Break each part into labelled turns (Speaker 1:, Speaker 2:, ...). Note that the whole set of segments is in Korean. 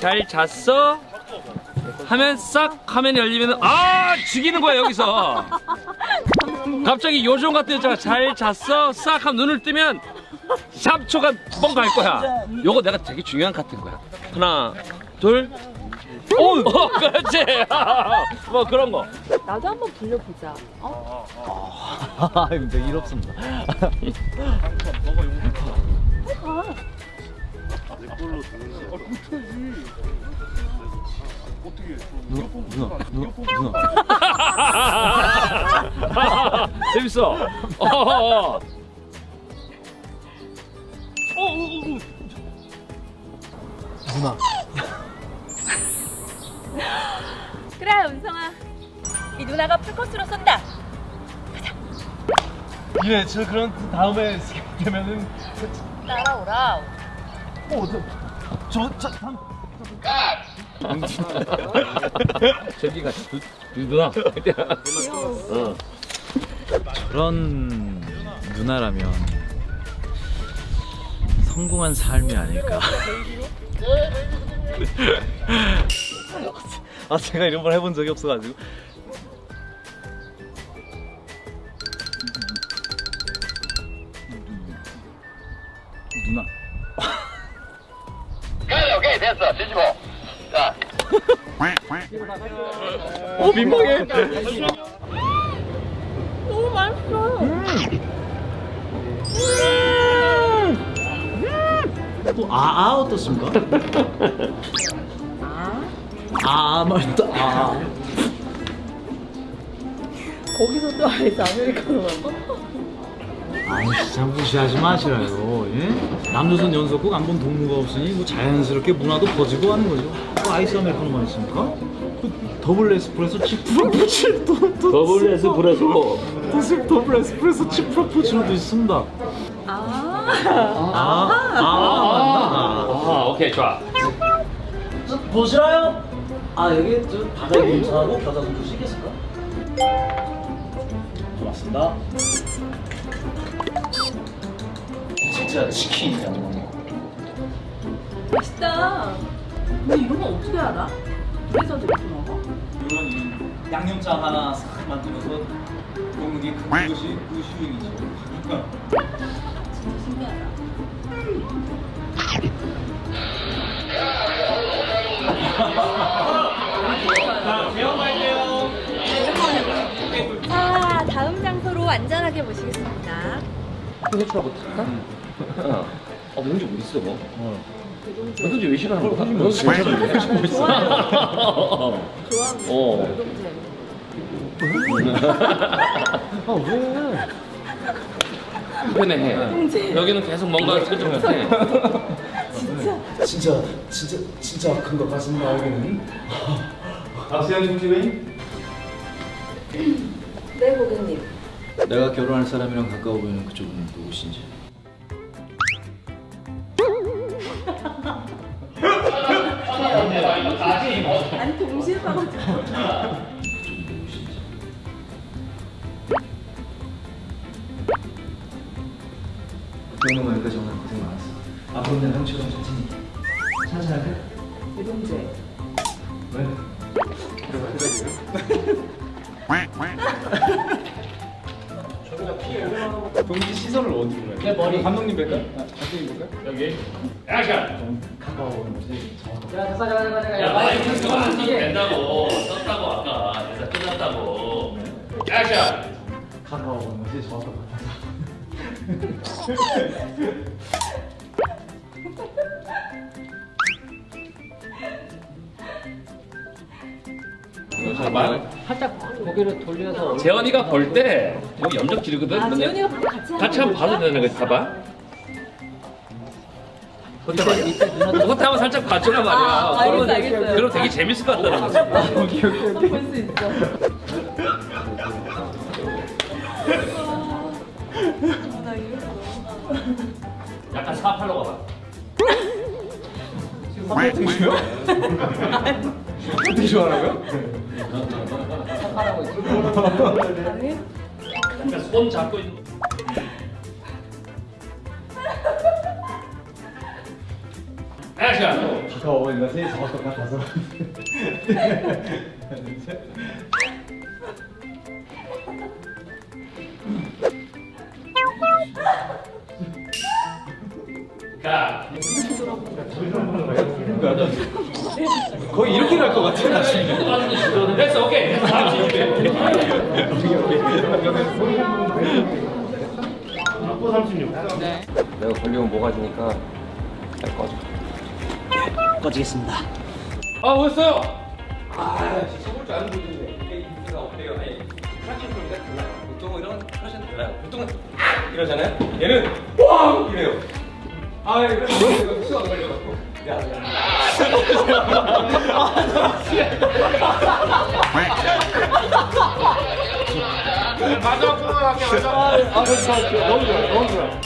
Speaker 1: 잘 잤어? 하면 싹 화면이 열리면 아 죽이는 거야 여기서 갑자기 요정 같은 여자가 잘 잤어? 싹 하면 눈을 뜨면 샵초가 뻥갈 거야 요거 내가 되게 중요한 카트인 거야 하나 둘 오! 어, 그렇지 뭐 그런 거
Speaker 2: 나도 한번 불려보자. 어?
Speaker 3: 아, 일 없습니다. 누나, 누나, 누나, 누나.
Speaker 1: 재밌어 어, 어, 어.
Speaker 3: 누나.
Speaker 2: 그래, 은성아. 이 누나가 풀코스로 쏜다.
Speaker 3: 예, 저 그런 다음에 되면은
Speaker 2: 따라오라.
Speaker 3: 어, 저, 저, 저, 한-
Speaker 1: 저기가 두, 두 누나 어.
Speaker 3: 저런 누나라면 성공한 삶이 아닐까. 아 제가 이런 걸 해본 적이 없어가지고.
Speaker 4: 어
Speaker 1: 민망해
Speaker 2: 너무 맛있어.
Speaker 3: 또 아, 아 어떻습니까? 아, 아 말도 아.
Speaker 2: 거기서 또 아이스 아메리카노 먹어?
Speaker 3: 아니 진짜 무시하지 마시라요. 예? 남조선 연속국 안본 동무가 없으니 뭐 자연스럽게 문화도 퍼지고 하는 거죠. 뭐 아이스 아메리카노만 있습니까? 그 더블 에스프레소 치프라푸치노
Speaker 1: 더블 에스프레소
Speaker 3: 더블 에스프레소 치프라푸치노도 있습니다.
Speaker 2: 아.
Speaker 3: 아, 아,
Speaker 1: 아 오케이 좋아
Speaker 3: 맞나? 보시라요? 아 여기 저 바다 공사하고 바다 좀 보시겠습니까? 고맙습니다. 진짜 치킨이야.
Speaker 2: 맛있다. 근데 이런 거 어떻게 알아? 그래서 저렇게 먹어?
Speaker 3: 이런 양념장 하나 싹 만들어서 먹는 게 그것이 그 휴행이죠.
Speaker 2: 진짜 신기하다. 안전하게 모시겠습니다.
Speaker 1: 해주라고 탈까? 어. 어 뭔지 모르겠어 뭐 너도지 왜 싫어하는 거야? 너
Speaker 2: 좋아하는
Speaker 1: 어.
Speaker 2: 노동제.
Speaker 3: 아 왜?
Speaker 1: 편해
Speaker 2: 형제.
Speaker 1: 여기는 계속 뭔가 끈적끈적해
Speaker 3: 진짜 진짜 진짜 큰것 같습니다 여기는. 박세현 중지회인? 내가 결혼할 사람이랑 가까워 보이는 그쪽은 누구신지.
Speaker 2: 아니, 동시에
Speaker 3: 누구신지. 그러는 거니까 정말 고생 많았어. 앞으로 는 형처럼 천천히. 할게.
Speaker 2: 노동제.
Speaker 3: 왜?
Speaker 5: 동지 시선을 어디로 해요? 내 머리 감독님 뵐까? 아, 감독님 뵐까? 여기 액션!
Speaker 3: 가까워 오지.
Speaker 1: 야 마이크 써도 된다고 썼다고 아까 대사 끝났다고 액션!
Speaker 3: 가까워 오지 정확한 것 같아서.
Speaker 6: 살짝 고개를 돌려서
Speaker 1: 재현이가 볼때 여기 염적 지르거든
Speaker 2: 아,
Speaker 1: 근데
Speaker 2: 같이
Speaker 1: 같이 한번? 봐도 되는 거지 봐봐 그것도 한번 살짝 봐주란 말이야
Speaker 2: 아, 알겠어,
Speaker 1: 그러면-
Speaker 2: 알겠어요.
Speaker 1: 그럼 되게 재밌을 것 같다는 거지
Speaker 2: 볼수 있어. 아, 나 이랬어.
Speaker 1: 약간 사팔로 가봐
Speaker 5: 어떻게 좋아하라고요?
Speaker 6: 착하라고 있어.
Speaker 2: 아니?
Speaker 1: 약간 손 잡고 있는 액션.
Speaker 3: 더 이거 셋이 더 똑같아서.
Speaker 1: 가.
Speaker 3: 거의 이렇게 갈 것 같아 나 지금.
Speaker 1: 됐어, 오케이. 다음 시
Speaker 7: 내가 걸리면 뭐가 되니까 잘 꺼져.
Speaker 3: 꺼지겠습니다.
Speaker 1: 아, 뭐였어요?
Speaker 7: 아, 써볼 줄 아는 분인데 이게 인수가 어때요? 아니, 크라칭 소리가 달라요. 보통은 이런 크라칭 달라요. 보통은 아! 이러잖아요. 얘는 꽝 이래요. 아, 이거 이거 수가 걸려갖고. 야, 야.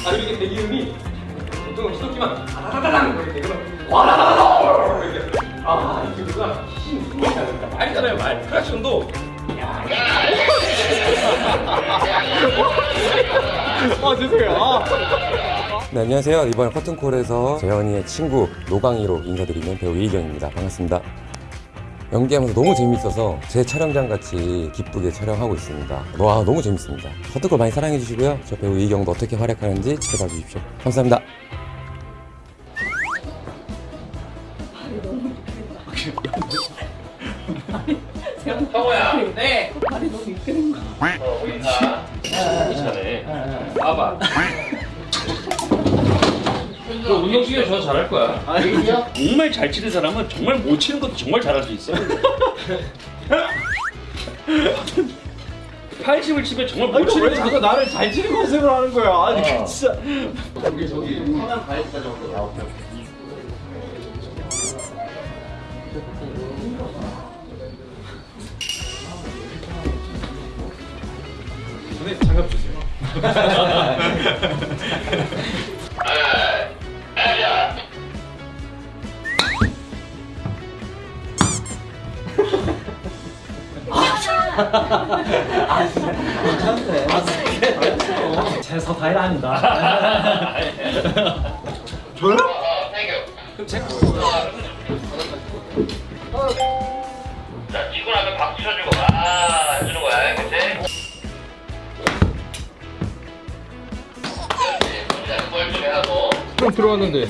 Speaker 7: 아, 이게 대기음이 보통은 시도기만 다다다당 이렇게 그러면 와라라라 이렇게. 아, 이게 누가 힘이 힘이 다르니까 말이잖아요, 말. 크라칭도 네, 안녕하세요. 이번 커튼콜에서 재현이의 친구 노강이로 인사드리는 배우 이희경입니다. 반갑습니다. 연기하면서 너무 재밌어서 제 촬영장 같이 기쁘게 촬영하고 있습니다. 와 너무 재밌습니다. 커튼콜 많이 사랑해 주시고요. 저 배우 이희경도 어떻게 활약하는지 지켜봐 주십시오. 감사합니다.
Speaker 1: 성호야. 네.
Speaker 2: 발이 너무 이끄는 거.
Speaker 1: 잘해. 봐봐. 너 운동 중에 저 잘할 거야. 정말 잘 치는 사람은 정말 못 치는 것도 정말 잘할 수 있어. 80을 치면 정말 못 치는
Speaker 3: 자꾸 나를 잘 치는 모습을 하는 거야? 아니
Speaker 1: 어.
Speaker 3: 진짜.
Speaker 5: 전에 장갑 주세요.
Speaker 3: 제서 다일 아니다.
Speaker 4: 어, 땡큐. 자,
Speaker 7: 들어왔는데.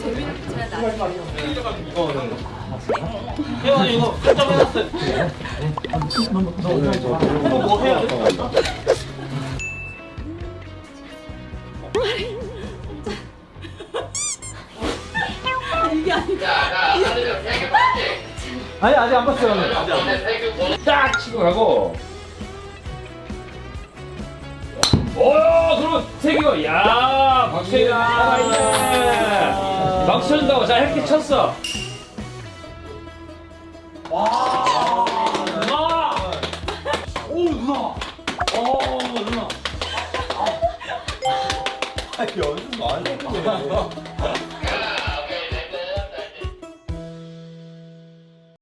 Speaker 4: 자, 자, 하늘을 세개 맞지?
Speaker 3: 아니 아직 안 봤어요.
Speaker 1: 딱 치고 가고. 오, 그럼 세기가 야, 박세기 살아있네. 박수 쳐준다고 자 이렇게 쳤어.
Speaker 3: 오 누나. 오 누나. 아 연습 많이 했네.